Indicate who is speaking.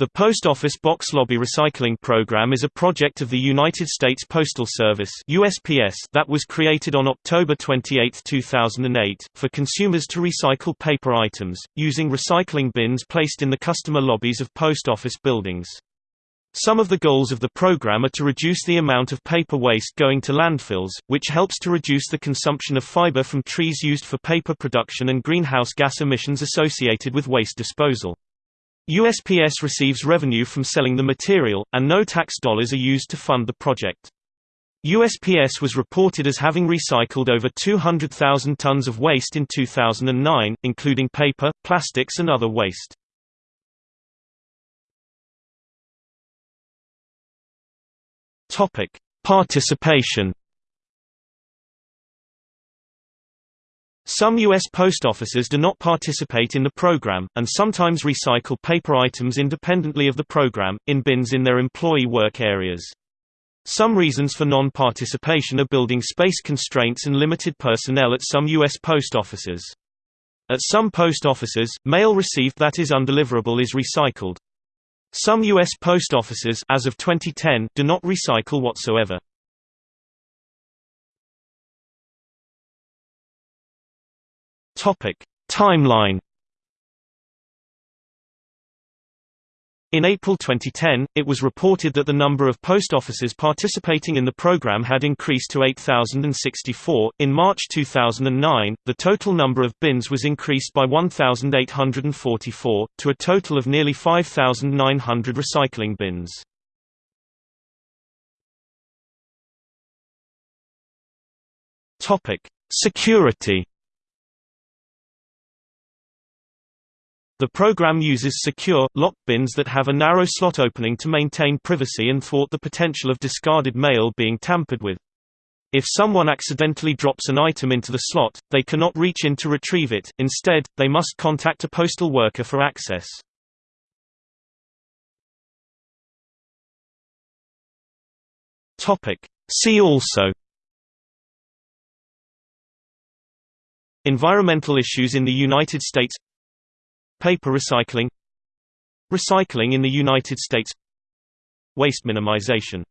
Speaker 1: The Post Office Box Lobby Recycling Program is a project of the United States Postal Service USPS that was created on October 28, 2008, for consumers to recycle paper items, using recycling bins placed in the customer lobbies of post office buildings. Some of the goals of the program are to reduce the amount of paper waste going to landfills, which helps to reduce the consumption of fiber from trees used for paper production and greenhouse gas emissions associated with waste disposal. USPS receives revenue from selling the material, and no tax dollars are used to fund the project. USPS was reported as having recycled over 200,000 tons of waste in 2009, including paper, plastics and other waste. Participation Some U.S. post offices do not participate in the program, and sometimes recycle paper items independently of the program, in bins in their employee work areas. Some reasons for non-participation are building space constraints and limited personnel at some U.S. post offices. At some post offices, mail received that is undeliverable is recycled. Some U.S. post offices as of 2010 do not recycle whatsoever. Topic: Timeline. In April 2010, it was reported that the number of post offices participating in the program had increased to 8,064. In March 2009, the total number of bins was increased by 1,844, to a total of nearly 5,900 recycling bins. Security. The program uses secure, locked bins that have a narrow slot opening to maintain privacy and thwart the potential of discarded mail being tampered with. If someone accidentally drops an item into the slot, they cannot reach in to retrieve it, instead, they must contact a postal worker for access. See also Environmental issues in the United States Paper recycling Recycling in the United States Waste minimization